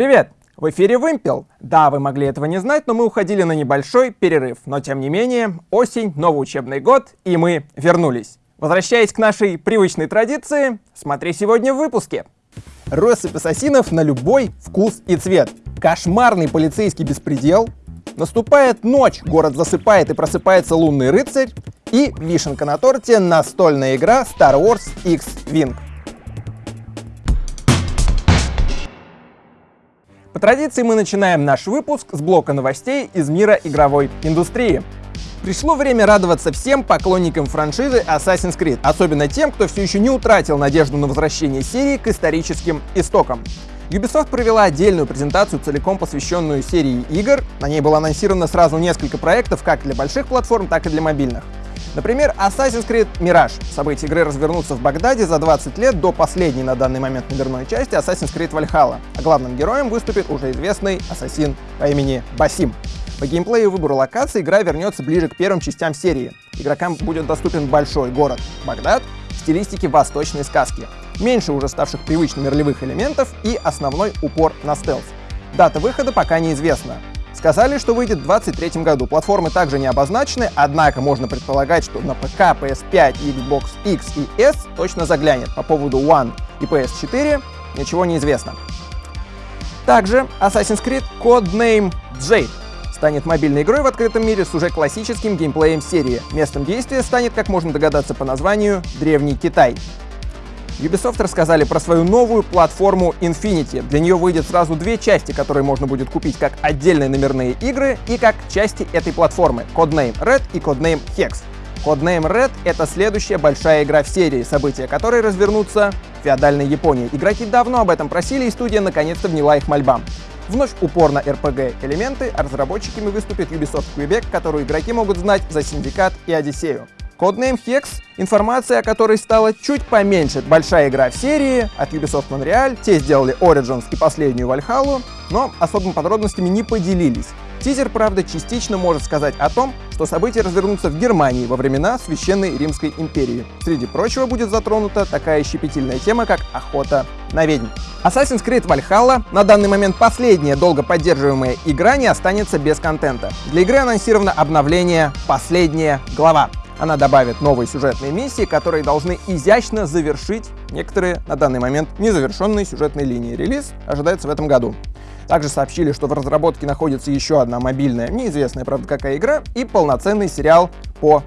Привет! В эфире Вымпел. Да, вы могли этого не знать, но мы уходили на небольшой перерыв. Но тем не менее, осень, новый учебный год, и мы вернулись. Возвращаясь к нашей привычной традиции, смотри сегодня в выпуске. Россыпь ассасинов на любой вкус и цвет. Кошмарный полицейский беспредел. Наступает ночь, город засыпает и просыпается лунный рыцарь. И вишенка на торте настольная игра Star Wars X-Wing. По традиции мы начинаем наш выпуск с блока новостей из мира игровой индустрии. Пришло время радоваться всем поклонникам франшизы Assassin's Creed, особенно тем, кто все еще не утратил надежду на возвращение серии к историческим истокам. Ubisoft провела отдельную презентацию, целиком посвященную серии игр. На ней было анонсировано сразу несколько проектов, как для больших платформ, так и для мобильных. Например, Assassin's Creed Mirage. События игры развернутся в Багдаде за 20 лет до последней на данный момент номерной части Assassin's Creed Valhalla, а главным героем выступит уже известный ассасин по имени Басим. По геймплею и выбору локаций игра вернется ближе к первым частям серии. Игрокам будет доступен большой город Багдад в стилистике восточной сказки, меньше уже ставших привычными ролевых элементов и основной упор на стелс. Дата выхода пока неизвестна, Сказали, что выйдет в 2023 году. Платформы также не обозначены, однако можно предполагать, что на ПК, PS5, Xbox X и S точно заглянет. По поводу One и PS4 ничего не известно. Также Assassin's Creed Codename Jade станет мобильной игрой в открытом мире с уже классическим геймплеем серии. Местом действия станет, как можно догадаться по названию, Древний Китай. Ubisoft рассказали про свою новую платформу Infinity. Для нее выйдет сразу две части, которые можно будет купить как отдельные номерные игры и как части этой платформы — Codename Red и Codename Hex. Codename Red — это следующая большая игра в серии, события которой развернутся в феодальной Японии. Игроки давно об этом просили, и студия наконец-то вняла их мольбам. Вновь упор на RPG-элементы, а разработчиками выступит Ubisoft Quebec, которую игроки могут знать за Синдикат и Одиссею. Codename Hex — информация о которой стала чуть поменьше. Большая игра в серии от Ubisoft Montreal, те сделали Origins и последнюю Valhalla, но особыми подробностями не поделились. Тизер, правда, частично может сказать о том, что события развернутся в Германии во времена Священной Римской империи. Среди прочего будет затронута такая щепетильная тема, как охота на ведьм. Assassin's Creed Valhalla, на данный момент последняя долго поддерживаемая игра, не останется без контента. Для игры анонсировано обновление «Последняя глава». Она добавит новые сюжетные миссии, которые должны изящно завершить некоторые на данный момент незавершенные сюжетные линии. Релиз ожидается в этом году. Также сообщили, что в разработке находится еще одна мобильная, неизвестная, правда, какая игра, и полноценный сериал по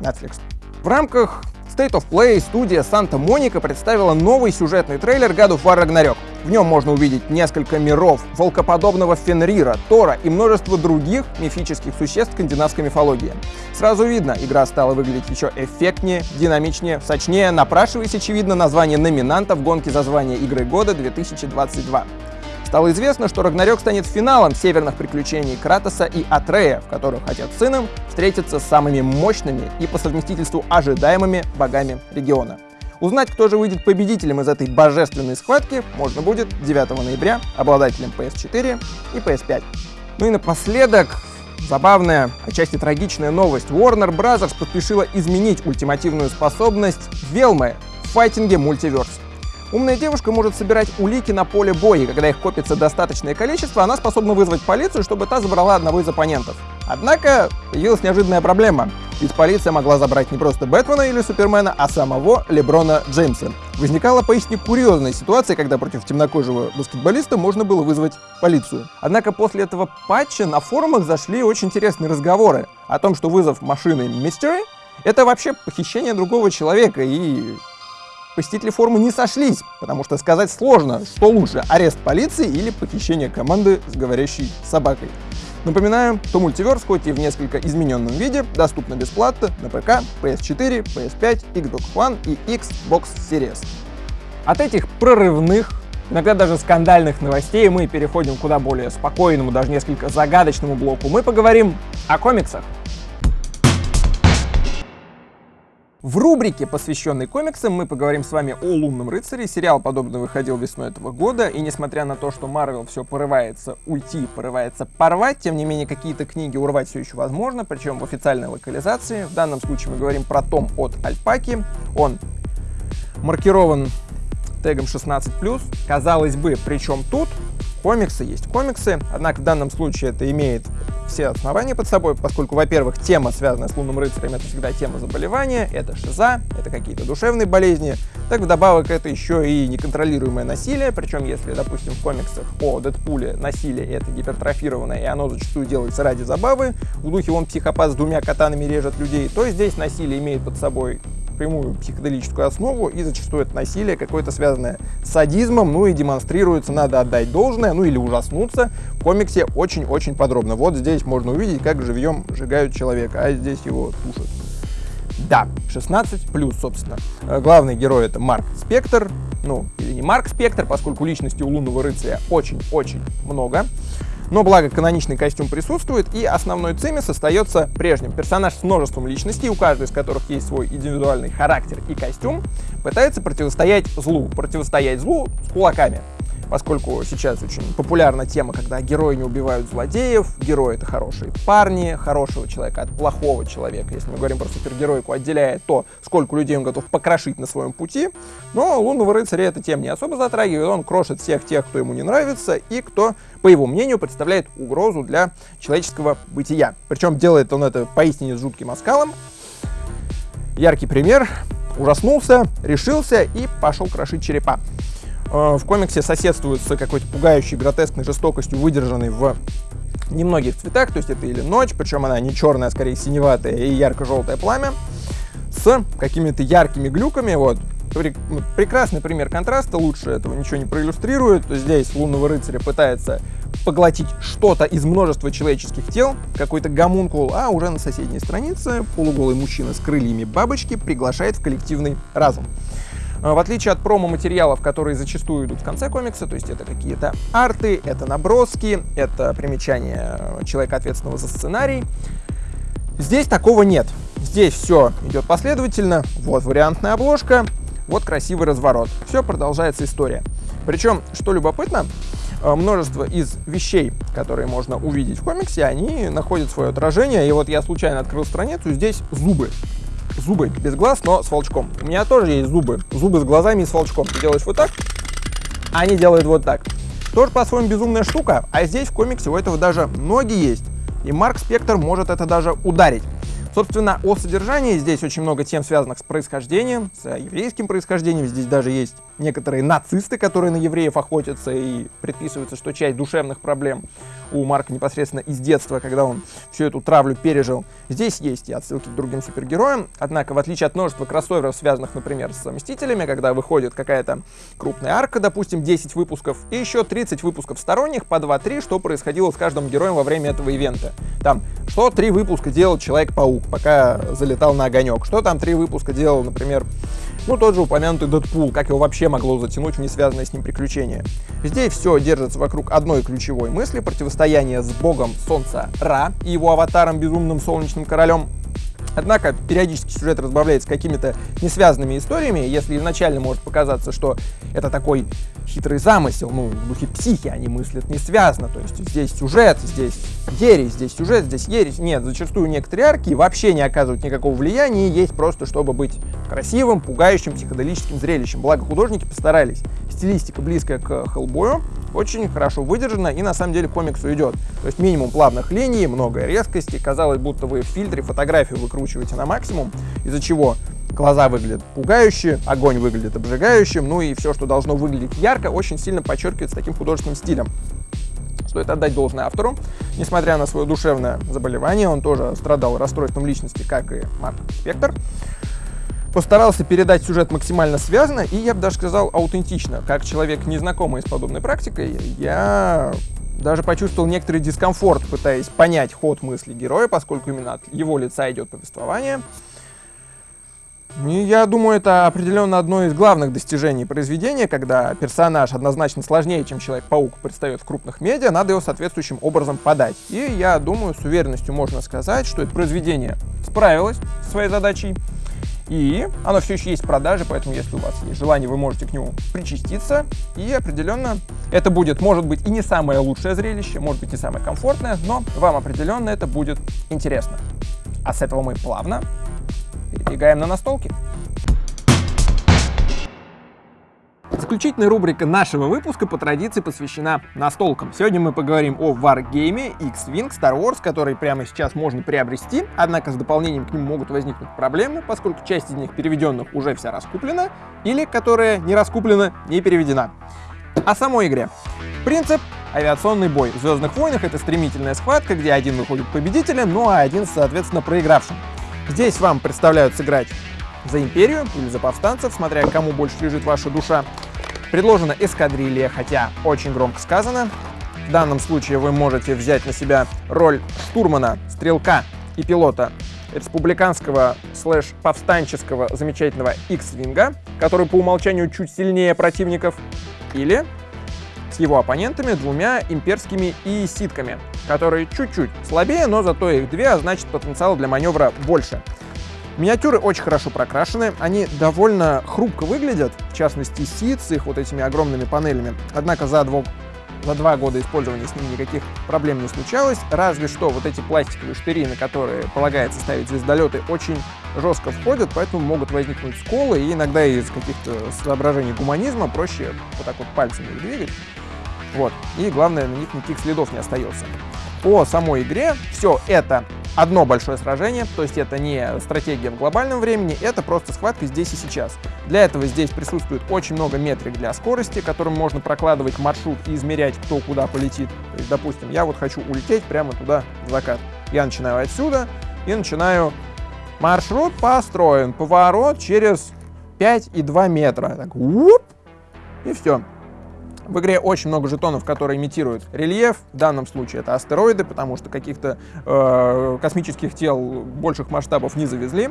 Netflix. В рамках State of Play студия Santa Monica представила новый сюжетный трейлер God of War Ragnarok. В нем можно увидеть несколько миров, волкоподобного Фенрира, Тора и множество других мифических существ скандинавской мифологии. Сразу видно, игра стала выглядеть еще эффектнее, динамичнее, сочнее, напрашиваясь, очевидно, название номинанта в гонке за звание игры года 2022. Стало известно, что Рагнарёк станет финалом северных приключений Кратоса и Атрея, в которых с сыном встретятся с самыми мощными и по совместительству ожидаемыми богами региона. Узнать, кто же выйдет победителем из этой божественной схватки, можно будет 9 ноября обладателем PS4 и PS5. Ну и напоследок, забавная, отчасти трагичная новость. Warner Bros. поспешила изменить ультимативную способность Велмы в файтинге Мультиверс. Умная девушка может собирать улики на поле боя, и когда их копится достаточное количество, она способна вызвать полицию, чтобы та забрала одного из оппонентов. Однако появилась неожиданная проблема. Ведь полиция могла забрать не просто Бэтмена или Супермена, а самого Леброна Джеймса. Возникала поистине курьезная ситуация, когда против темнокожего баскетболиста можно было вызвать полицию. Однако после этого патча на форумах зашли очень интересные разговоры о том, что вызов машины Mystery — это вообще похищение другого человека, и посетители форума не сошлись, потому что сказать сложно, что лучше, арест полиции или похищение команды с говорящей собакой. Напоминаю, что мультиверс, хоть и в несколько измененном виде, доступно бесплатно на ПК, PS4, PS5, Xbox One и Xbox Series. От этих прорывных, иногда даже скандальных новостей мы переходим к куда более спокойному, даже несколько загадочному блоку. Мы поговорим о комиксах. В рубрике, посвященной комиксам, мы поговорим с вами о Лунном рыцаре. Сериал подобно выходил весной этого года, и несмотря на то, что Марвел все порывается уйти, порывается порвать, тем не менее какие-то книги урвать все еще возможно, причем в официальной локализации. В данном случае мы говорим про том от Альпаки. Он маркирован тегом 16+. Казалось бы, причем тут комиксы есть комиксы, однако в данном случае это имеет все основания под собой, поскольку, во-первых, тема, связанная с лунным рыцарем, это всегда тема заболевания, это шиза, это какие-то душевные болезни, так вдобавок это еще и неконтролируемое насилие, причем если, допустим, в комиксах о Дэдпуле насилие это гипертрофированное, и оно зачастую делается ради забавы, в духе он психопат с двумя катанами режет людей, то здесь насилие имеет под собой прямую психоделическую основу, и зачастую это насилие какое-то связанное с садизмом, ну и демонстрируется, надо отдать должное, ну или ужаснуться, в комиксе очень-очень подробно. Вот здесь можно увидеть, как живьем сжигают человека, а здесь его тушат. Да, 16 плюс, собственно. Э, главный герой это Марк Спектр, ну, или не Марк Спектр, поскольку личности у лунного рыцаря очень-очень много. Но благо каноничный костюм присутствует, и основной цимис остается прежним. Персонаж с множеством личностей, у каждой из которых есть свой индивидуальный характер и костюм, пытается противостоять злу. Противостоять злу с кулаками поскольку сейчас очень популярна тема, когда герои не убивают злодеев, герои это хорошие парни, хорошего человека от плохого человека. Если мы говорим про супергеройку, отделяя то, сколько людей он готов покрошить на своем пути. Но лунного рыцаря эта тема не особо затрагивает, он крошит всех тех, кто ему не нравится и кто, по его мнению, представляет угрозу для человеческого бытия. Причем делает он это поистине с жутким оскалом. Яркий пример. Ужаснулся, решился и пошел крошить черепа. Э, в комиксе соседствует с какой-то пугающей, гротескной жестокостью, выдержанной в немногих цветах, то есть это или ночь, причем она не черная, а скорее синеватая и ярко-желтое пламя, с какими-то яркими глюками, вот, ну, прекрасный пример контраста, лучше этого ничего не проиллюстрирует. Здесь лунного рыцаря пытается поглотить что-то из множества человеческих тел, какой-то гомункул, а уже на соседней странице полуголый мужчина с крыльями бабочки приглашает в коллективный разум. А, в отличие от промо-материалов, которые зачастую идут в конце комикса, то есть это какие-то арты, это наброски, это примечание человека, ответственного за сценарий, здесь такого нет. Здесь все идет последовательно, вот вариантная обложка, вот красивый разворот. Все, продолжается история. Причем, что любопытно, а, множество из вещей, которые можно увидеть в комиксе, они находят свое отражение. И вот я случайно открыл страницу, здесь зубы зубы без глаз, но с волчком. У меня тоже есть зубы. Зубы с глазами и с волчком. Ты делаешь вот так, а они делают вот так. Тоже по-своему безумная штука, а здесь в комиксе у этого даже ноги есть. И Марк Спектр может это даже ударить. Собственно, о содержании здесь очень много тем, связанных с происхождением, с еврейским происхождением. Здесь даже есть некоторые нацисты, которые на евреев охотятся, и предписывается, что часть душевных проблем у Марка непосредственно из детства, когда он всю эту травлю пережил. Здесь есть и отсылки к другим супергероям, однако, в отличие от множества кроссоверов, связанных, например, с Мстителями, когда выходит какая-то крупная арка, допустим, 10 выпусков, и еще 30 выпусков сторонних, по 2-3, что происходило с каждым героем во время этого ивента. Там, что три выпуска делал Человек-паук, пока залетал на огонек, что там три выпуска делал, например, ну, тот же упомянутый Дэдпул, как его вообще могло затянуть в несвязанное с ним приключение. Здесь все держится вокруг одной ключевой мысли — противостояния с богом солнца Ра и его аватаром безумным солнечным королем Однако периодически сюжет разбавляется какими-то несвязанными историями. Если изначально может показаться, что это такой хитрый замысел, ну, в духе психи, они мыслят не связано. То есть здесь сюжет, здесь ересь, здесь сюжет, здесь ересь. Нет, зачастую некоторые арки вообще не оказывают никакого влияния, есть просто, чтобы быть красивым, пугающим, психоделическим зрелищем. Благо художники постарались. Стилистика близкая к Хеллбою, очень хорошо выдержана и на самом деле комиксу идет. То есть минимум плавных линий, много резкости. Казалось, будто вы в фильтре фотографию выкручиваете на максимум, из-за чего глаза выглядят пугающе, огонь выглядит обжигающим, ну и все, что должно выглядеть ярко, очень сильно подчеркивается таким художественным стилем. Стоит отдать должное автору. Несмотря на свое душевное заболевание, он тоже страдал расстройством личности, как и Марк Спектр постарался передать сюжет максимально связанно и, я бы даже сказал, аутентично. Как человек, незнакомый с подобной практикой, я даже почувствовал некоторый дискомфорт, пытаясь понять ход мысли героя, поскольку именно от его лица идет повествование. И я думаю, это определенно одно из главных достижений произведения, когда персонаж однозначно сложнее, чем Человек-паук предстает в крупных медиа, надо его соответствующим образом подать. И я думаю, с уверенностью можно сказать, что это произведение справилось со своей задачей, и оно все еще есть в продаже, поэтому если у вас есть желание, вы можете к нему причаститься. И определенно это будет, может быть, и не самое лучшее зрелище, может быть, не самое комфортное, но вам определенно это будет интересно. А с этого мы плавно перебегаем на настолки. Заключительная рубрика нашего выпуска по традиции посвящена настолкам. Сегодня мы поговорим о Wargame X-Wing Star Wars, который прямо сейчас можно приобрести, однако с дополнением к нему могут возникнуть проблемы, поскольку часть из них переведенных уже вся раскуплена, или которая не раскуплена, не переведена. О самой игре. Принцип авиационный бой. В «Звездных войнах» это стремительная схватка, где один выходит победителем, ну а один, соответственно, проигравшим. Здесь вам представляют сыграть за империю или за повстанцев, смотря кому больше лежит ваша душа. Предложена эскадрилья, хотя очень громко сказано. В данном случае вы можете взять на себя роль штурмана, стрелка и пилота республиканского слэш-повстанческого замечательного X-Винга, который по умолчанию чуть сильнее противников, или его оппонентами двумя имперскими ииситками, которые чуть-чуть слабее, но зато их две, а значит потенциал для маневра больше. Миниатюры очень хорошо прокрашены, они довольно хрупко выглядят, в частности Сид с их вот этими огромными панелями. Однако за, двух, за два года использования с ними никаких проблем не случалось, разве что вот эти пластиковые штыри, на которые полагается ставить звездолеты, очень жестко входят, поэтому могут возникнуть сколы, и иногда из каких-то соображений гуманизма проще вот так вот пальцами их двигать. Вот. И главное, на них никаких следов не остается. По самой игре все это одно большое сражение, то есть это не стратегия в глобальном времени, это просто схватка здесь и сейчас. Для этого здесь присутствует очень много метрик для скорости, которым можно прокладывать маршрут и измерять, кто куда полетит. То есть, допустим, я вот хочу улететь прямо туда в закат. Я начинаю отсюда и начинаю маршрут построен, поворот через 5,2 метра. Так, уп, и все. В игре очень много жетонов, которые имитируют рельеф. В данном случае это астероиды, потому что каких-то э, космических тел больших масштабов не завезли.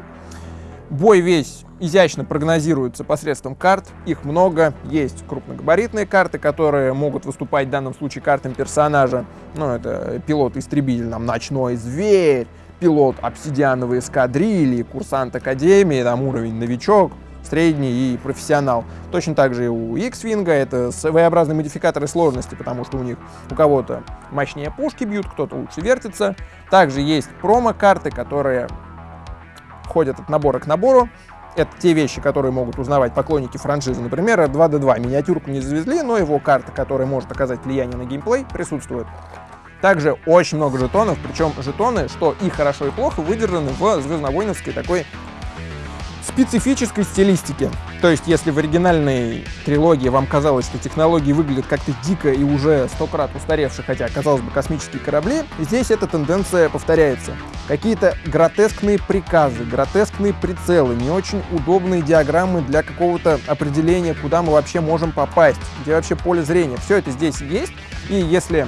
Бой весь изящно прогнозируется посредством карт. Их много. Есть крупногабаритные карты, которые могут выступать в данном случае картами персонажа. Ну, это пилот-истребитель, там, ночной зверь, пилот обсидиановой эскадрильи, курсант академии, там уровень новичок, средний и профессионал. Точно так же и у X-Wing это своеобразные модификаторы сложности, потому что у них у кого-то мощнее пушки бьют, кто-то лучше вертится. Также есть промо-карты, которые ходят от набора к набору. Это те вещи, которые могут узнавать поклонники франшизы. Например, 2D2 миниатюрку не завезли, но его карта, которая может оказать влияние на геймплей, присутствует. Также очень много жетонов, причем жетоны, что и хорошо, и плохо, выдержаны в звездновойновской такой специфической стилистики. То есть, если в оригинальной трилогии вам казалось, что технологии выглядят как-то дико и уже сто крат устаревшие, хотя, казалось бы, космические корабли, здесь эта тенденция повторяется. Какие-то гротескные приказы, гротескные прицелы, не очень удобные диаграммы для какого-то определения, куда мы вообще можем попасть, где вообще поле зрения. Все это здесь есть, и если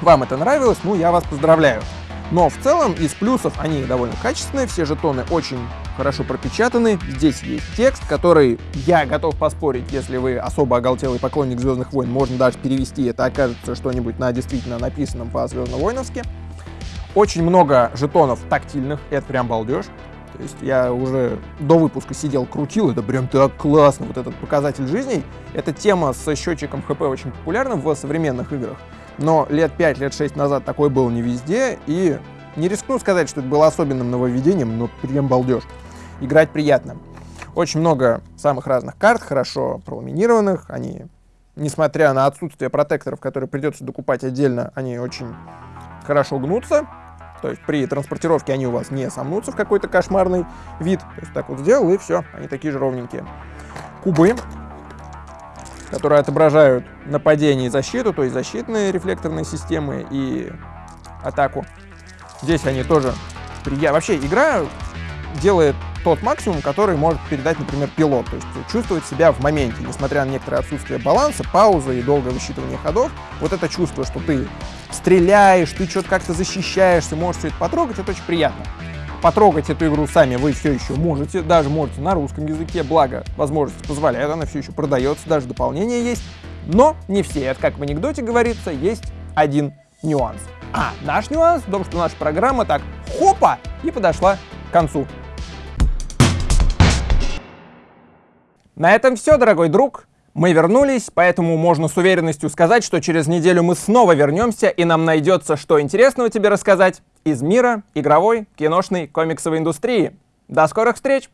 вам это нравилось, ну, я вас поздравляю. Но в целом из плюсов они довольно качественные, все жетоны очень хорошо пропечатаны. Здесь есть текст, который, я готов поспорить, если вы особо оголтелый поклонник Звездных войн, можно даже перевести, это окажется что-нибудь на действительно написанном по Звездно-войновски. Очень много жетонов тактильных, это прям балдеж. То есть я уже до выпуска сидел, крутил, это прям так классно, вот этот показатель жизней. Эта тема с счетчиком ХП очень популярна в современных играх. Но лет 5, лет 6 назад такой был не везде, и не рискну сказать, что это было особенным нововведением, но прям балдеж. Играть приятно. Очень много самых разных карт, хорошо проламинированных, они, несмотря на отсутствие протекторов, которые придется докупать отдельно, они очень хорошо гнутся, то есть при транспортировке они у вас не сомнутся в какой-то кошмарный вид. То есть так вот сделал, и все, они такие же ровненькие. Кубы которые отображают нападение и защиту, то есть защитные рефлекторные системы и атаку. Здесь они тоже приятны. Вообще игра делает тот максимум, который может передать, например, пилот. То есть чувствовать себя в моменте, несмотря на некоторое отсутствие баланса, паузы и долгое высчитывание ходов. Вот это чувство, что ты стреляешь, ты что-то как-то защищаешься, можешь все это потрогать, это очень приятно. Потрогать эту игру сами вы все еще можете, даже можете на русском языке, благо возможность позволяет, она все еще продается, даже дополнение есть. Но не все, это как в анекдоте говорится, есть один нюанс. А наш нюанс в том, что наша программа так хопа и подошла к концу. На этом все, дорогой друг. Мы вернулись, поэтому можно с уверенностью сказать, что через неделю мы снова вернемся, и нам найдется, что интересного тебе рассказать из мира игровой, киношной, комиксовой индустрии. До скорых встреч!